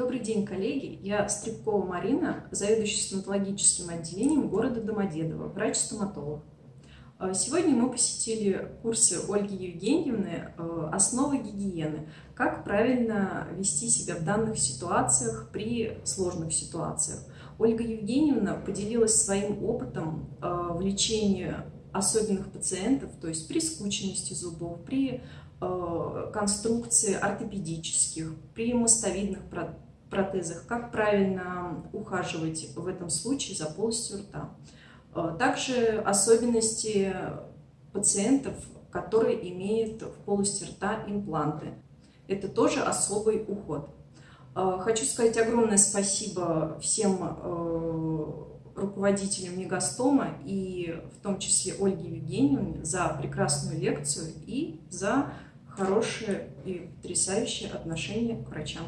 Добрый день, коллеги! Я Стребкова Марина, заведующая стоматологическим отделением города Домодедово, врач-стоматолог. А, сегодня мы посетили курсы Ольги Евгеньевны э, «Основы гигиены. Как правильно вести себя в данных ситуациях при сложных ситуациях». Ольга Евгеньевна поделилась своим опытом э, в лечении особенных пациентов, то есть при скученности зубов, при Э, конструкции ортопедических, при мостовидных протезах, как правильно ухаживать в этом случае за полостью рта. Э, также особенности пациентов, которые имеют в полости рта импланты. Это тоже особый уход. Э, хочу сказать огромное спасибо всем руководителям Мегастома и в том числе Ольге Евгеньевне за прекрасную лекцию и за хорошее и потрясающее отношение к врачам.